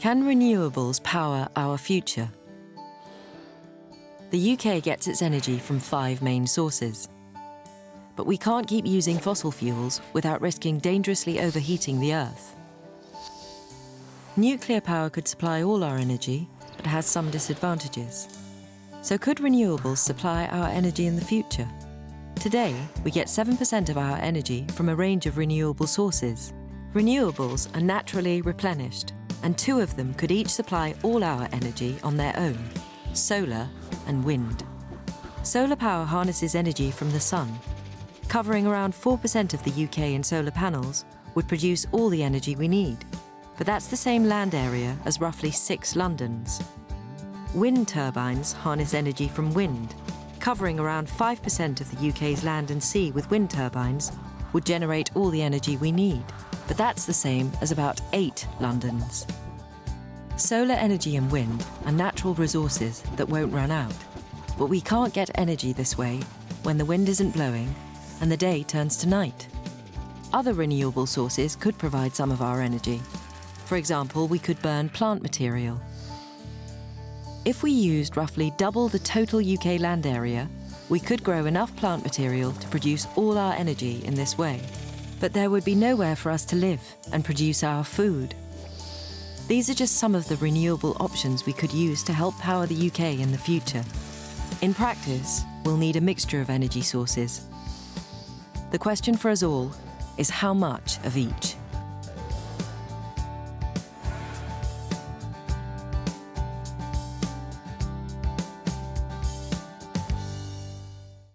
Can renewables power our future? The UK gets its energy from five main sources. But we can't keep using fossil fuels without risking dangerously overheating the Earth. Nuclear power could supply all our energy, but has some disadvantages. So could renewables supply our energy in the future? Today, we get 7% of our energy from a range of renewable sources. Renewables are naturally replenished, and two of them could each supply all our energy on their own, solar and wind. Solar power harnesses energy from the sun. Covering around 4% of the UK in solar panels would produce all the energy we need. But that's the same land area as roughly six Londons. Wind turbines harness energy from wind. Covering around 5% of the UK's land and sea with wind turbines would generate all the energy we need. But that's the same as about eight Londons. Solar energy and wind are natural resources that won't run out. But we can't get energy this way when the wind isn't blowing and the day turns to night. Other renewable sources could provide some of our energy. For example, we could burn plant material. If we used roughly double the total UK land area, we could grow enough plant material to produce all our energy in this way. But there would be nowhere for us to live and produce our food. These are just some of the renewable options we could use to help power the UK in the future. In practice, we'll need a mixture of energy sources. The question for us all is how much of each?